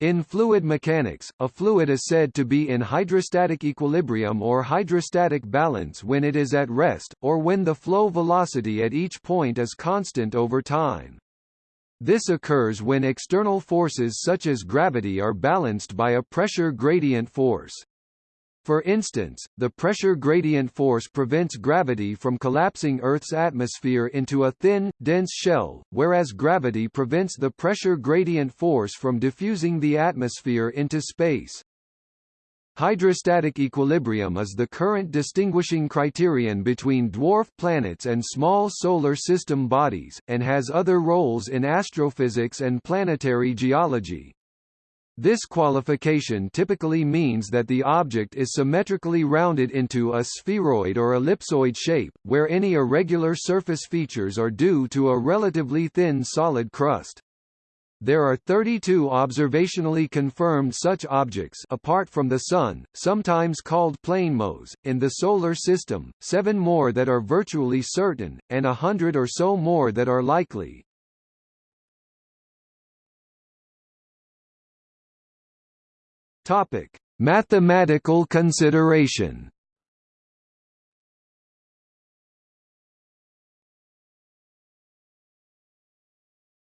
In fluid mechanics, a fluid is said to be in hydrostatic equilibrium or hydrostatic balance when it is at rest, or when the flow velocity at each point is constant over time. This occurs when external forces such as gravity are balanced by a pressure gradient force. For instance, the pressure gradient force prevents gravity from collapsing Earth's atmosphere into a thin, dense shell, whereas gravity prevents the pressure gradient force from diffusing the atmosphere into space. Hydrostatic equilibrium is the current distinguishing criterion between dwarf planets and small solar system bodies, and has other roles in astrophysics and planetary geology. This qualification typically means that the object is symmetrically rounded into a spheroid or ellipsoid shape, where any irregular surface features are due to a relatively thin solid crust. There are 32 observationally confirmed such objects apart from the Sun, sometimes called planemos, in the Solar System, seven more that are virtually certain, and a hundred or so more that are likely. Topic: Mathematical consideration.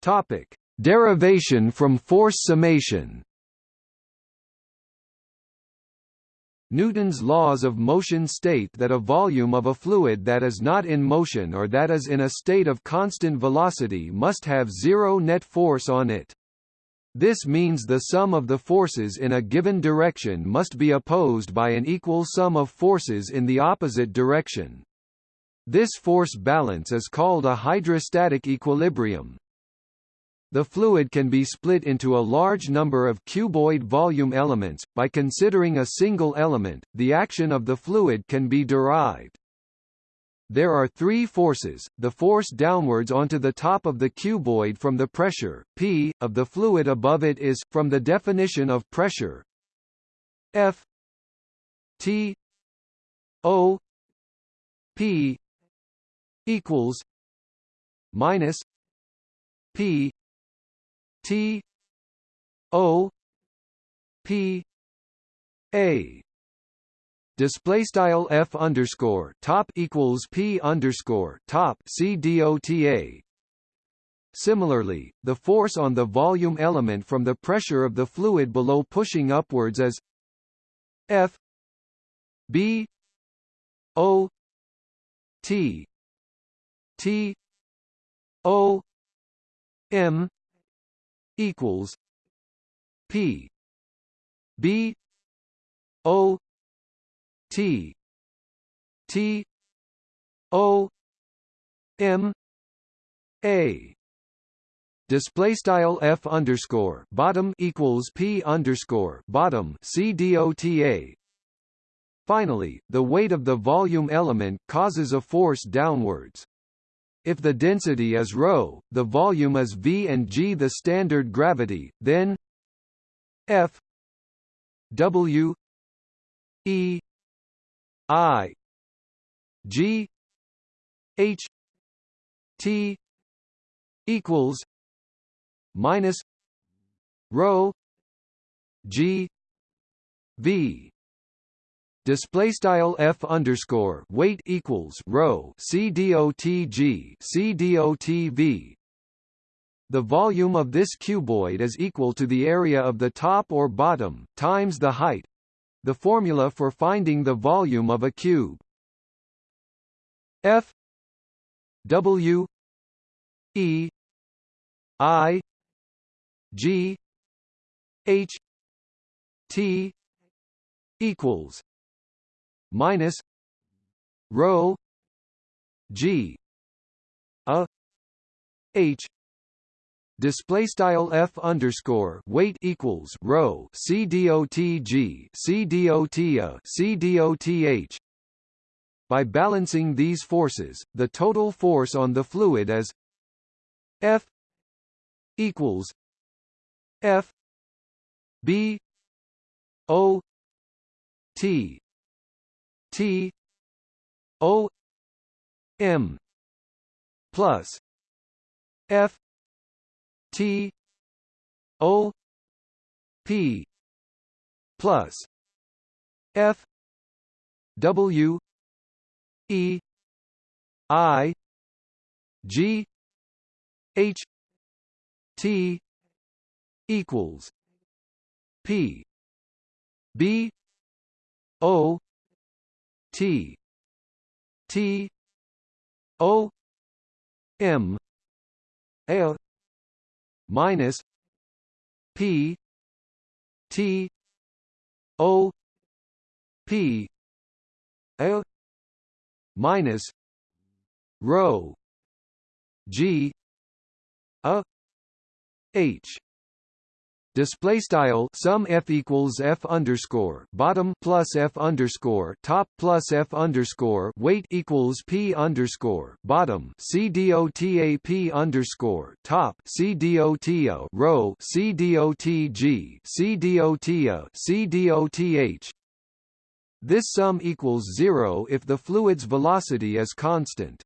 Topic: Derivation from force summation. Newton's laws of motion state that a volume of a fluid that is not in motion or that is in a state of constant velocity must have zero net force on it. This means the sum of the forces in a given direction must be opposed by an equal sum of forces in the opposite direction. This force balance is called a hydrostatic equilibrium. The fluid can be split into a large number of cuboid volume elements. By considering a single element, the action of the fluid can be derived. There are three forces, the force downwards onto the top of the cuboid from the pressure, P, of the fluid above it is, from the definition of pressure F T O P equals minus P T O P A display style f underscore top equals p underscore top c dota. Similarly, the force on the volume element from the pressure of the fluid below pushing upwards is f b o t t o m equals p b o T. T. O. M. A. Display style f underscore bottom equals p underscore bottom c dota. Finally, the weight of the volume element causes a force downwards. If the density is rho, the volume is v and g the standard gravity, then f w e I G H T equals minus rho G V. Display style f underscore weight equals rho c dot g c v. The volume of this cuboid is equal to the area of the top or bottom times the height the formula for finding the volume of a cube. F W E I G H T equals minus rho G a H display style f underscore weight equals rho c dot g c dot a c h. By balancing these forces, the total force on the fluid is F equals F B O T T O M plus F T O p plus f w e i g h t equals p b o t t o m l minus p t o p l minus rho g a h display style sum f equals f underscore bottom plus f underscore top plus f underscore weight equals p underscore bottom c dota p underscore top c dota rho c dot g c dota c doth this sum equals zero if the fluid's velocity is constant.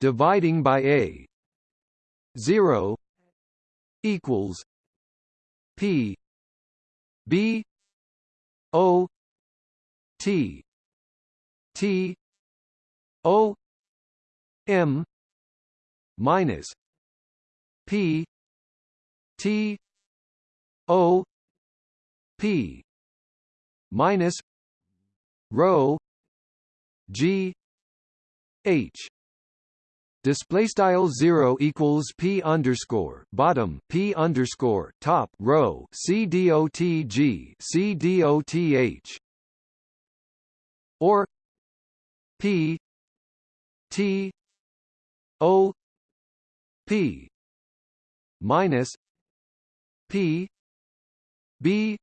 Dividing by a 0 equals P. B. O. T. T. O. M. minus P. T. O. P. minus rho G H Display style zero equals p underscore bottom p underscore top rho c dot g c dot h. Or p t o p minus p b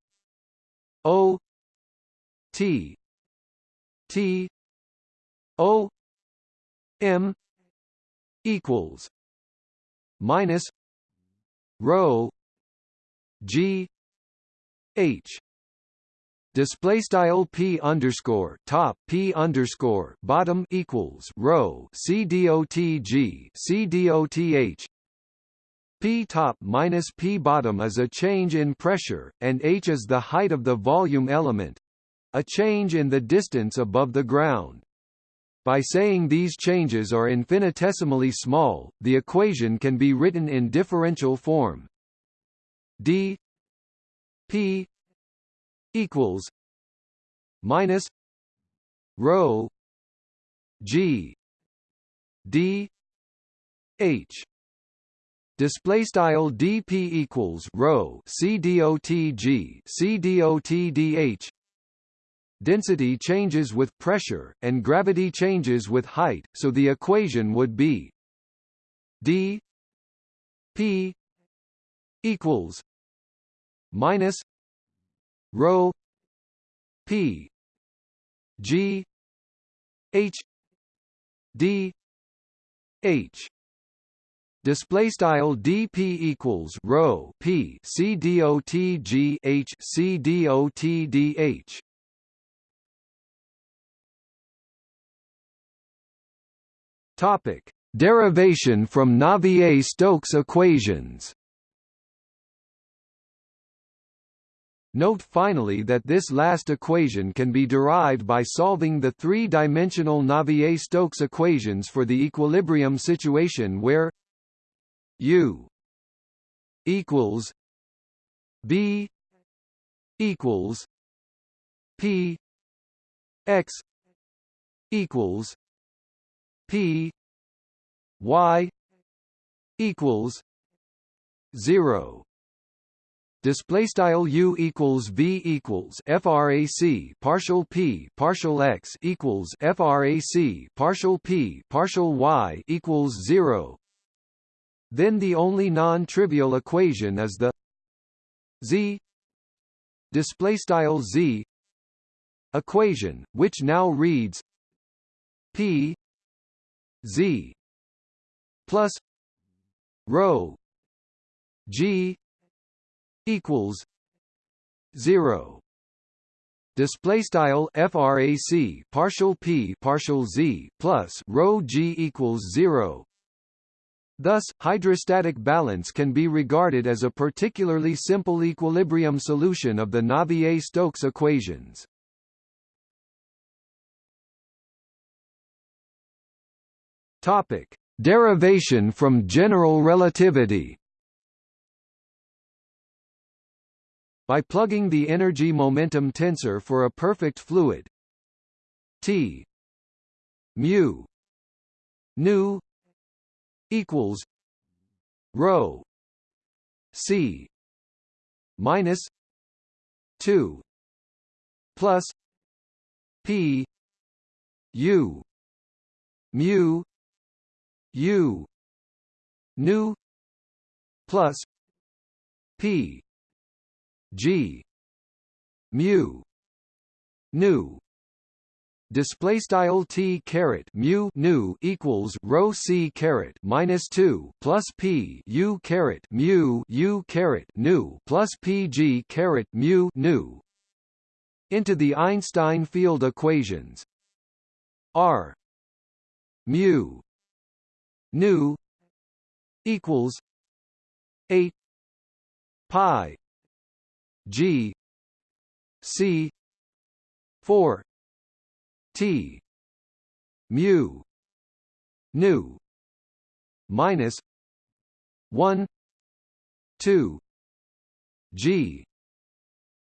o t t o m equals minus rho g h. Display style p underscore top p underscore bottom equals rho c dot g c dot h. P top minus p bottom is a change in pressure and h is the height of the volume element a change in the distance above the ground by saying these changes are infinitesimally small, the equation can be written in differential form. d p equals minus rho g d h display style dp equals rho c dot g c dot dh density changes with pressure, and gravity changes with height, so the equation would be d p equals minus rho p g h d h. Display style dp equals rho p c dot g h c dot dh Topic: Derivation from Navier-Stokes equations. Note finally that this last equation can be derived by solving the three-dimensional Navier-Stokes equations for the equilibrium situation where U equals B equals P X equals P Y equals zero. Display style u equals v equals frac partial p partial x equals frac partial p partial y equals 0 then the only non-trivial equation is the z. Display style z equation which now reads p z plus rho g equals 0 display style frac partial p partial z plus rho g equals 0 Thus, hydrostatic balance can be regarded as a particularly simple equilibrium solution of the Navier-Stokes equations. Topic: Derivation from general relativity. By plugging the energy momentum tensor for a perfect fluid T mu nu equals rho c minus 2 plus p u mu u. Nu. Plus. P. G. Mu. Nu. Display style t caret mu nu equals rho c caret minus 2 plus p u caret mu u caret nu plus p g caret mu nu. Into the Einstein field equations. R. Mu nu equals 8 pi g c 4 T mu nu minus one two G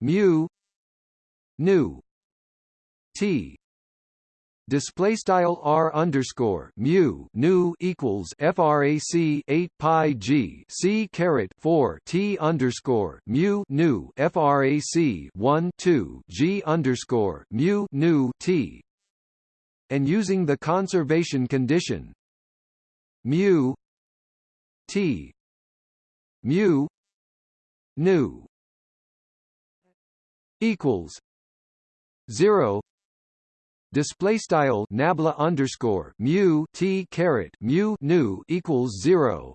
mu nu T display style r underscore mu nu equals frac 8 pi g c caret 4 t underscore mu nu frac 1 2 g underscore mu nu t. And using the conservation condition mu t mu nu equals 0 display style nabla underscore mu t caret mu nu equals 0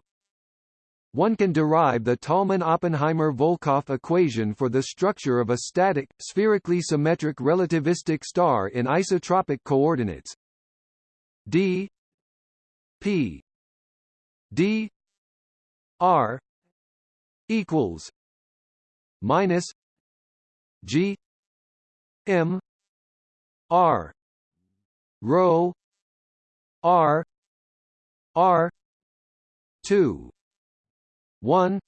one can derive the Tolman-Oppenheimer-Volkoff equation for the structure of a static, spherically symmetric relativistic star in isotropic coordinates. D p d r equals minus g m r rho r r 2 1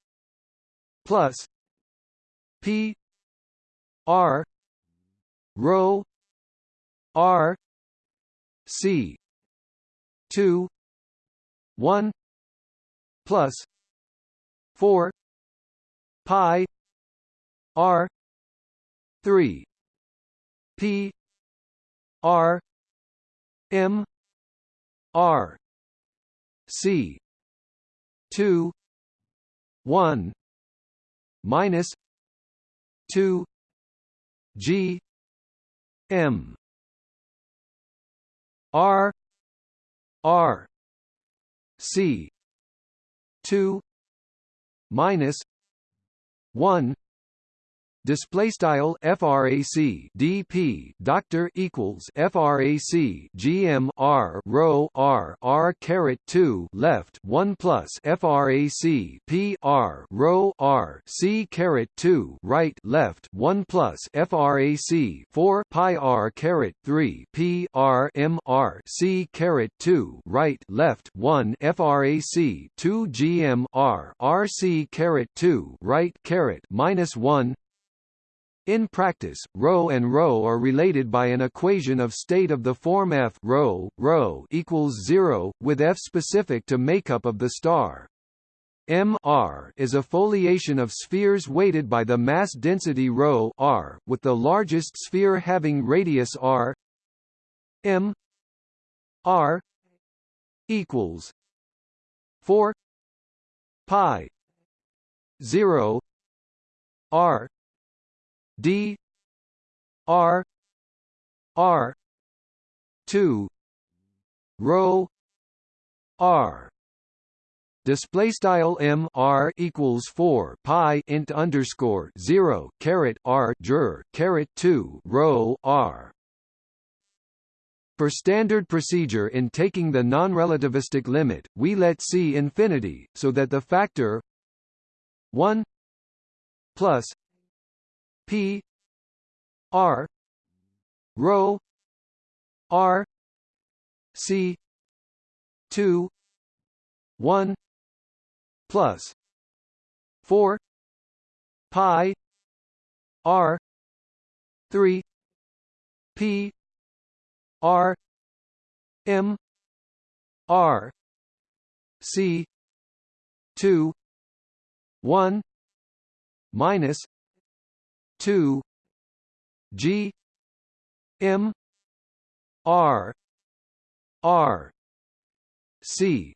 plus p r rho r c 2 1 plus 4 pi r 3 p r m r c 2 1 minus 2 g m r r c 2 minus 1 display style frac dp doctor equals frac gm r rho r r caret 2 left 1 plus frac p r rho r c caret 2 right left 1 plus frac 4 pi r caret 3 p r m r c caret 2 right left 1 frac 2 gm r r c caret 2 right caret minus 1 in practice, ρ and ρ are related by an equation of state of the form F ρ, ρ equals 0, with F specific to makeup of the star. M R is a foliation of spheres weighted by the mass density ρ r, with the largest sphere having radius r M R equals 4 pi 0 r D R R two rho R. Display style m r equals 4 pi int underscore 0 caret r jur caret 2 rho r. For standard procedure in taking the non-relativistic limit, we let C infinity, so that the factor 1 plus P R rho R C two one plus four pi R three P R M R C two one minus two G M R R C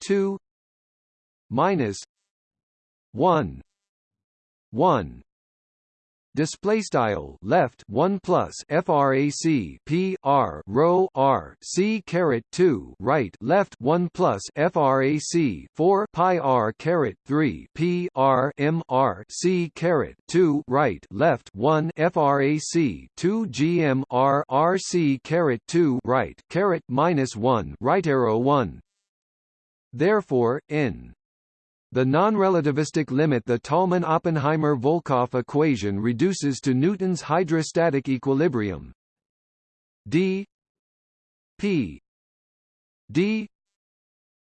two minus one one display style left 1 plus frac p r rho r c caret 2 right left 1 plus frac 4 pi r caret 3 p r m r c caret 2 right left 1 frac 2 gm r r c caret 2 right caret minus 1 right arrow 1 therefore n the non-relativistic limit the Tolman-Oppenheimer-Volkoff equation reduces to Newton's hydrostatic equilibrium. D p d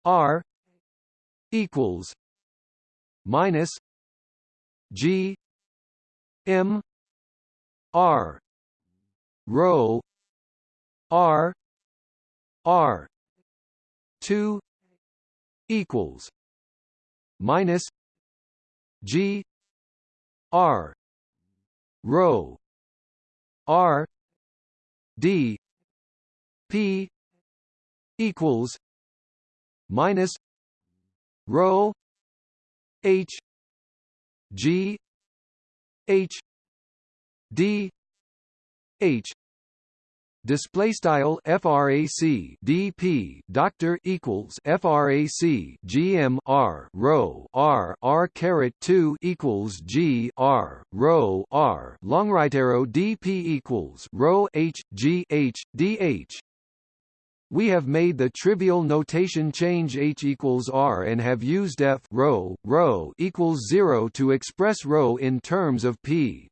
r equals minus g m r rho r r 2 equals minus G R rho R D P equals minus rho H G H D H display style frac dp doctor equals frac gm r rho r r caret 2 equals g r rho r. Long right arrow dp equals rho h g h dh we have made the trivial notation change h equals r and have used f rho rho equals 0 to express rho in terms of p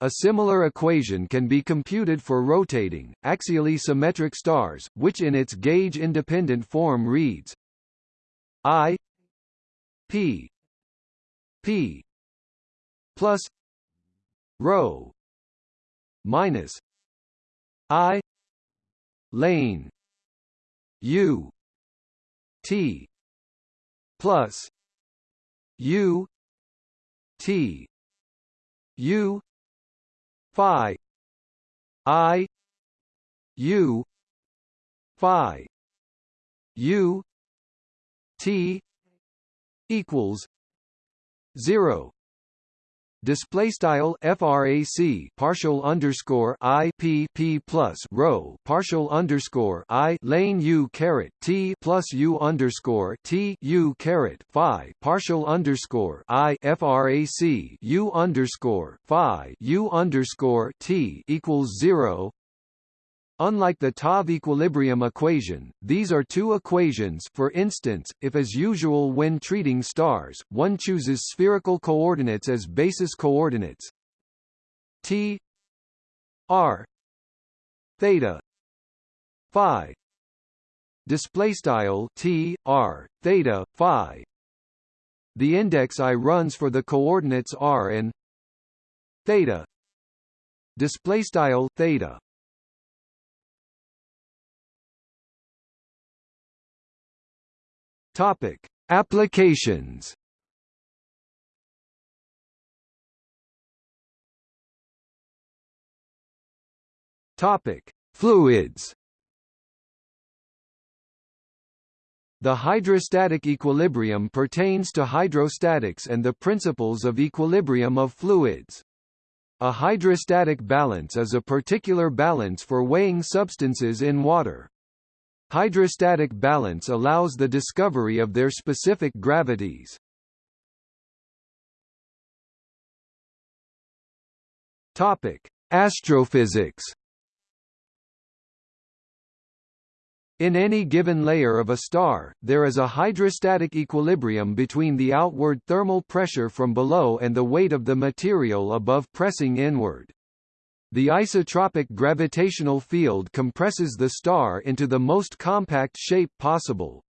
a similar equation can be computed for rotating, axially symmetric stars, which in its gauge-independent form reads I P P plus rho minus I lane U T plus U T U phi i u phi u t equals 0 Display style frac partial underscore i p p plus rho partial underscore i lane u caret t plus u underscore t u caret phi partial underscore i frac u underscore phi u underscore t equals zero Unlike the TOV equilibrium equation, these are two equations for instance, if as usual when treating stars, one chooses spherical coordinates as basis coordinates. T r theta phi display style t r theta phi. The index i runs for the coordinates r and theta display style theta Topic: Applications. Topic: Fluids. The hydrostatic equilibrium pertains to hydrostatics and the principles of equilibrium of fluids. A hydrostatic balance is a particular balance for weighing substances in water. Hydrostatic balance allows the discovery of their specific gravities. Topic: Astrophysics. In any given layer of a star, there is a hydrostatic equilibrium between the outward thermal pressure from below and the weight of the material above pressing inward. The isotropic gravitational field compresses the star into the most compact shape possible.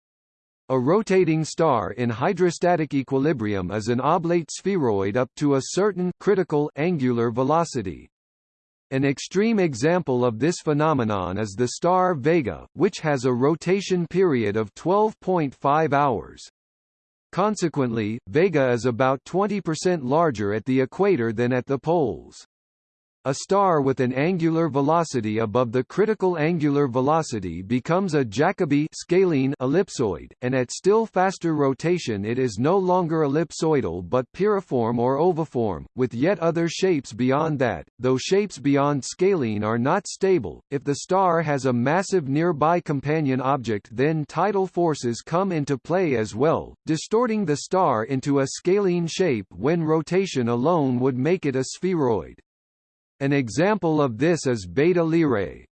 A rotating star in hydrostatic equilibrium is an oblate spheroid up to a certain critical angular velocity. An extreme example of this phenomenon is the star Vega, which has a rotation period of 12.5 hours. Consequently, Vega is about 20% larger at the equator than at the poles. A star with an angular velocity above the critical angular velocity becomes a Jacobi scalene ellipsoid, and at still faster rotation it is no longer ellipsoidal but piriform or oviform, with yet other shapes beyond that, though shapes beyond scalene are not stable. If the star has a massive nearby companion object then tidal forces come into play as well, distorting the star into a scalene shape when rotation alone would make it a spheroid. An example of this is Beta Lyrae.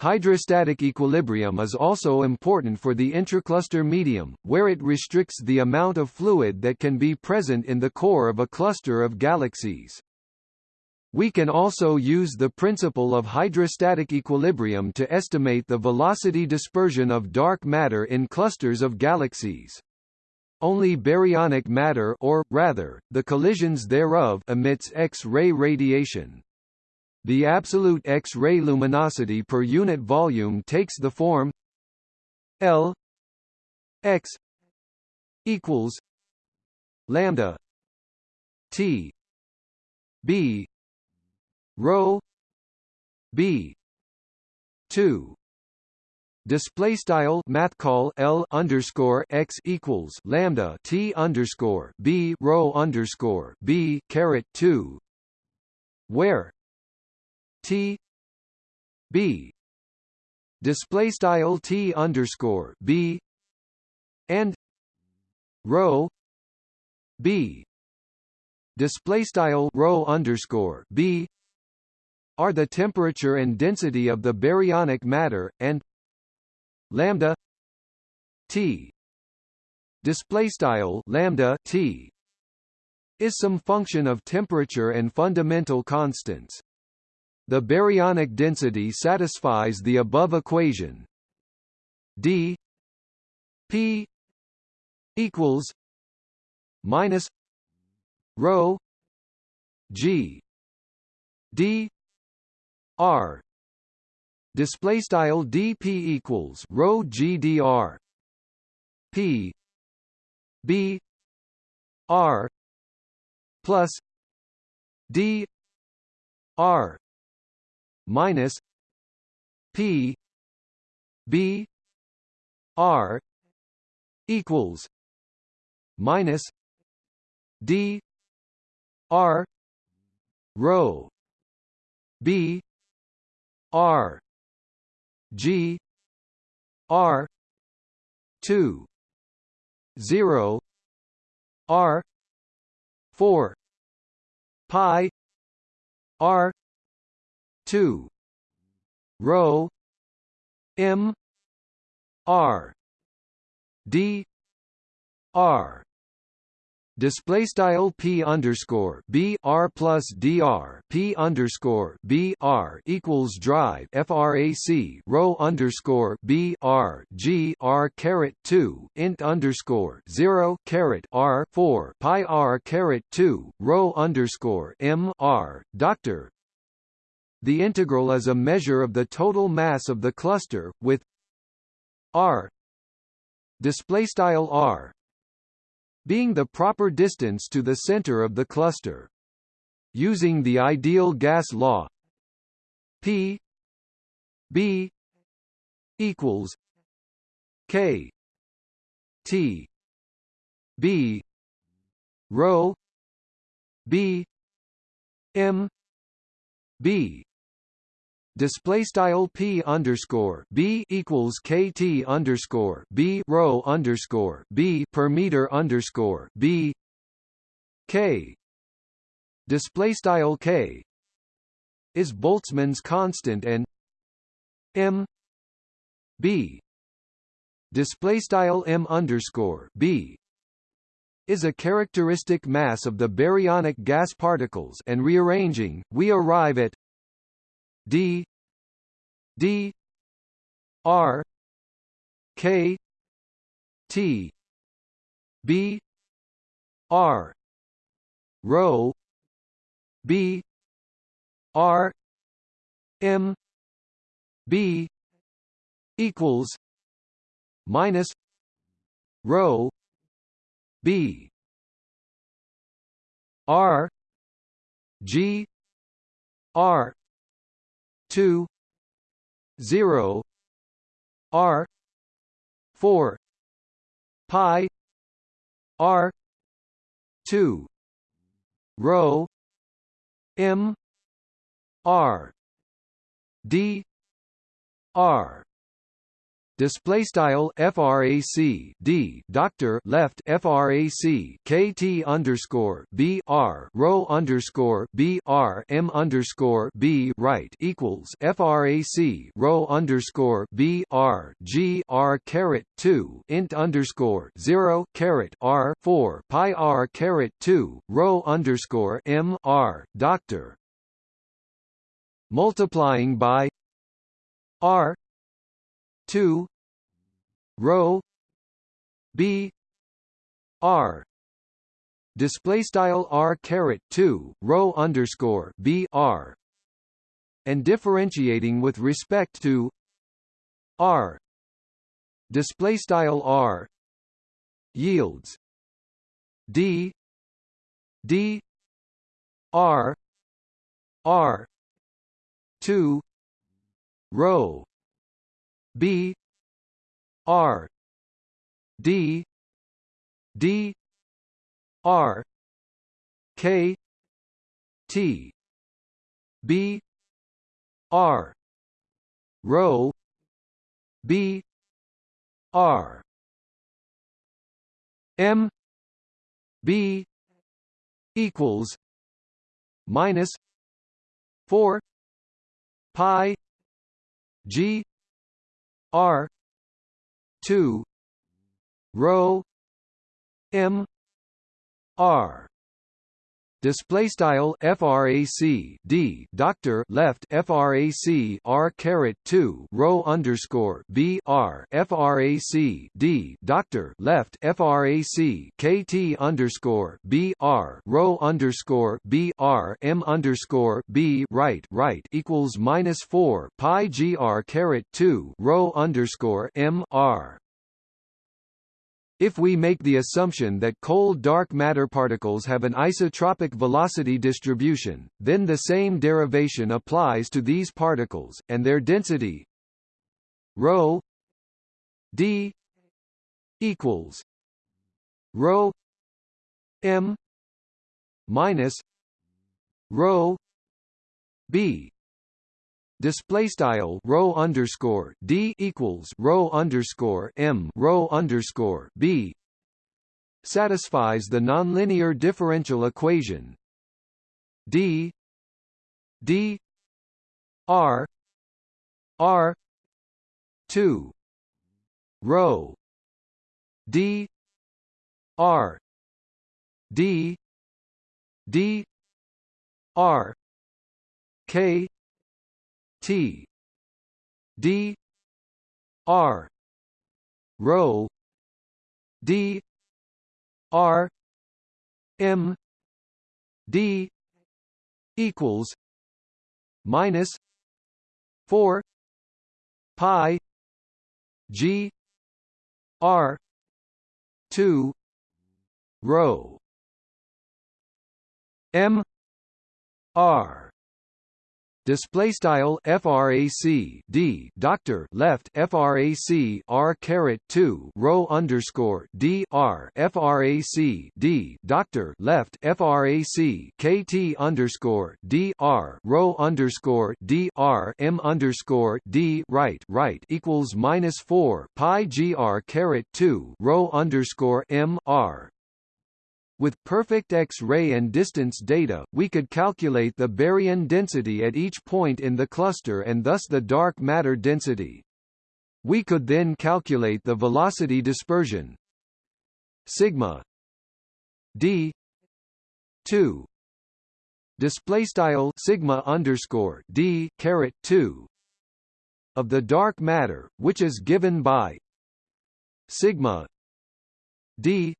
Hydrostatic equilibrium is also important for the intracluster medium, where it restricts the amount of fluid that can be present in the core of a cluster of galaxies. We can also use the principle of hydrostatic equilibrium to estimate the velocity dispersion of dark matter in clusters of galaxies. Only baryonic matter or, rather, the collisions thereof emits X-ray radiation. The absolute X-ray luminosity per unit volume takes the form L X equals lambda T B rho B two display style math call L underscore X equals lambda T underscore B rho underscore B caret two where T B display style T underscore B and rho B display style rho underscore B are the temperature and density of the baryonic matter and lambda t display style lambda t is some function of temperature and fundamental constants. The baryonic density satisfies the above equation d p equals minus rho g d r display style dp equals rho gdr p. B. R. Plus d. R. Minus p. B. R. Equals minus d. R. Rho b. R G R two zero R four pi R two rho M R D R display style p underscore b r plus dr p underscore b r equals drive frac rho underscore b r g r caret two int underscore zero caret r four pi r caret two rho underscore m r. Doctor. The integral is a measure of the total mass of the cluster with r. Display style r being the proper distance to the center of the cluster. Using the ideal gas law P B equals K T B rho B M B display style p underscore b equals kt underscore b rho underscore b per meter underscore b k. Display style k is Boltzmann's constant and m b. Display style m underscore b is a characteristic mass of the baryonic gas particles and rearranging. We arrive at d d r k t b r rho b r m b equals minus rho b r g r 2 0 r 4 pi r 2 rho m r d r display style frac d doctor left frac kt underscore b r rho underscore b r m underscore b right equals frac rho underscore b r g r caret two int underscore zero caret r four pi r caret two rho underscore m r doctor. Multiplying by r 2 rho b r. Display style r caret 2 rho underscore b r. And differentiating with respect to r. Display style r. Yields. D. D. R. R. 2 rho B R D D R K T B R rho B R M B equals minus four pi G R. two. Rho. M. R display style frac d doctor left frac r caret 2 rho underscore b r frac d doctor left frac kt underscore b r rho underscore b r m underscore b right right equals minus 4 pi gr caret 2 rho underscore m r if we make the assumption that cold dark matter particles have an isotropic velocity distribution, then the same derivation applies to these particles, and their density. Rho d equals rho m minus rho b display style rho underscore d equals rho underscore m rho underscore b satisfies the nonlinear differential equation d d r r 2 rho d r d d r k T. D. R. Rho D. R. M. D. equals minus four pi G R two rho M R display style frac d doctor left frac r caret 2 rho underscore d r frac d doctor left frac kt underscore d r rho underscore d r m underscore d right right equals minus 4 pi gr caret 2 rho underscore m r with perfect X-ray and distance data, we could calculate the baryon density at each point in the cluster and thus the dark matter density. We could then calculate the velocity dispersion sigma d 2 display style sigma underscore d caret 2 of the dark matter, which is given by sigma d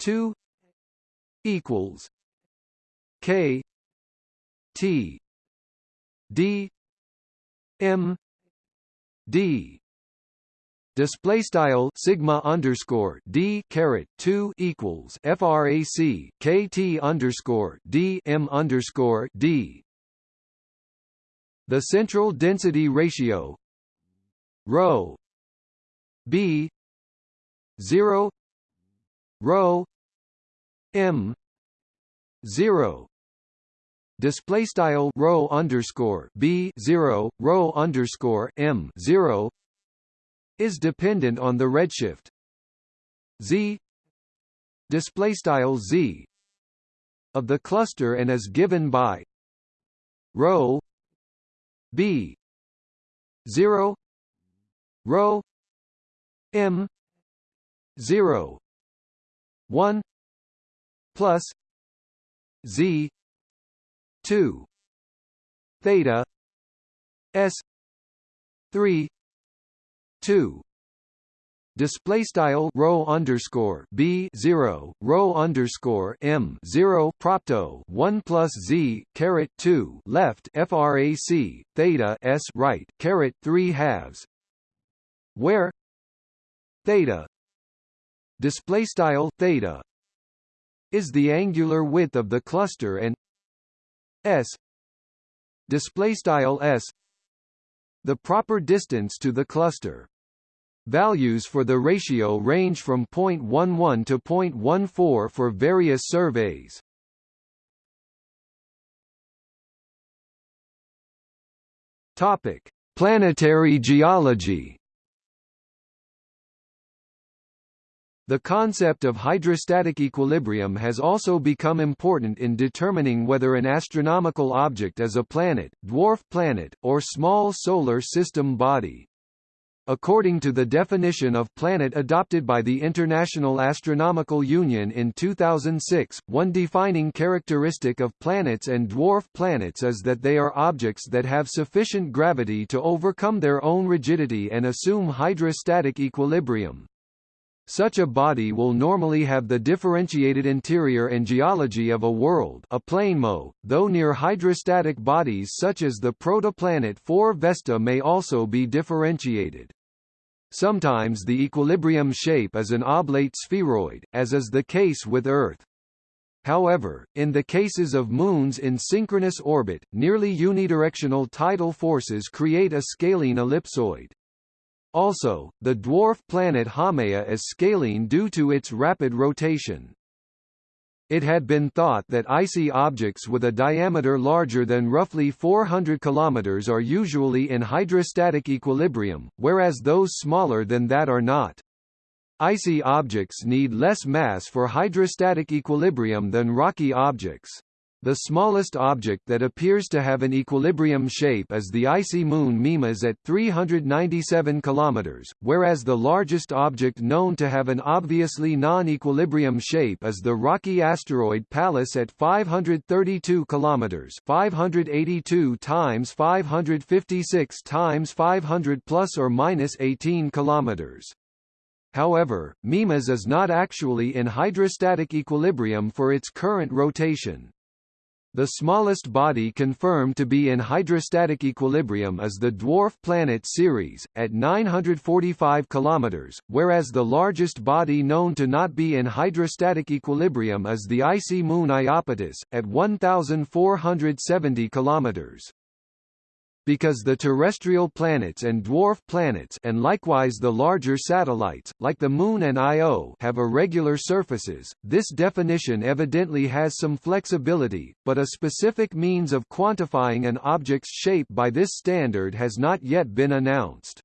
2 equals k t d m d. Display style sigma underscore d caret 2 equals frac kt underscore d m underscore d. The central density ratio rho b 0 rho m 0 display style rho underscore b 0 rho underscore m 0 is dependent on the redshift. Z display style z of the cluster and is given by rho b 0 rho m 0 1 plus z 2 theta s 3 2 display style rho underscore b zero rho underscore m zero propto one plus z caret two left frac theta s right caret three halves, where theta display style theta is the angular width of the cluster and s display style s the proper distance to the cluster Values for the ratio range from 0.11 to 0.14 for various surveys. Topic: Planetary geology. The concept of hydrostatic equilibrium has also become important in determining whether an astronomical object is a planet, dwarf planet, or small solar system body. According to the definition of planet adopted by the International Astronomical Union in 2006, one defining characteristic of planets and dwarf planets is that they are objects that have sufficient gravity to overcome their own rigidity and assume hydrostatic equilibrium. Such a body will normally have the differentiated interior and geology of a world a planemo, though near hydrostatic bodies such as the protoplanet 4 Vesta may also be differentiated. Sometimes the equilibrium shape is an oblate spheroid, as is the case with Earth. However, in the cases of moons in synchronous orbit, nearly unidirectional tidal forces create a scalene ellipsoid. Also, the dwarf planet Haumea is scalene due to its rapid rotation. It had been thought that icy objects with a diameter larger than roughly 400 km are usually in hydrostatic equilibrium, whereas those smaller than that are not. Icy objects need less mass for hydrostatic equilibrium than rocky objects. The smallest object that appears to have an equilibrium shape is the icy moon Mimas at 397 km, whereas the largest object known to have an obviously non-equilibrium shape is the rocky asteroid Pallas at 532 km, 582 times 556 times 500 plus or minus 18 km. However, Mimas is not actually in hydrostatic equilibrium for its current rotation. The smallest body confirmed to be in hydrostatic equilibrium is the dwarf planet Ceres, at 945 km, whereas the largest body known to not be in hydrostatic equilibrium is the icy moon Iapetus, at 1470 km because the terrestrial planets and dwarf planets and likewise the larger satellites, like the Moon and Io have irregular surfaces, this definition evidently has some flexibility, but a specific means of quantifying an object's shape by this standard has not yet been announced.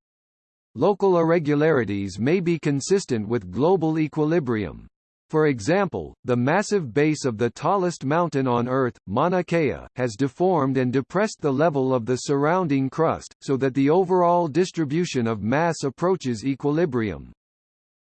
Local irregularities may be consistent with global equilibrium. For example, the massive base of the tallest mountain on Earth, Mauna Kea, has deformed and depressed the level of the surrounding crust, so that the overall distribution of mass approaches equilibrium.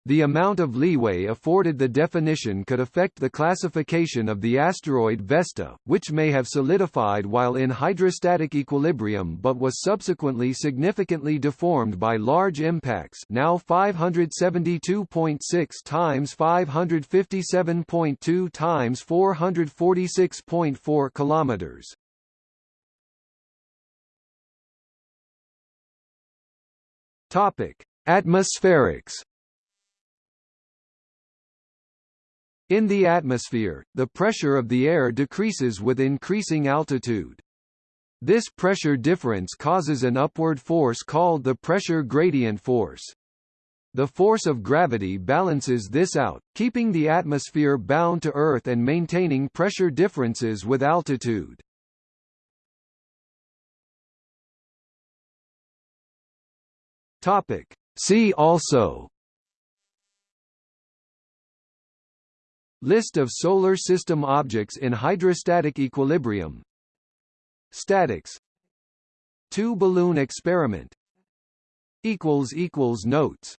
The amount of leeway afforded the definition could affect the classification of the asteroid Vesta, which may have solidified while in hydrostatic equilibrium but was subsequently significantly deformed by large impacts now 572.6 times 557.2 times 446.4 kilometers. Topic: Atmospherics In the atmosphere, the pressure of the air decreases with increasing altitude. This pressure difference causes an upward force called the pressure gradient force. The force of gravity balances this out, keeping the atmosphere bound to Earth and maintaining pressure differences with altitude. Topic. See also List of Solar System objects in hydrostatic equilibrium. Statics. Two-balloon experiment. Notes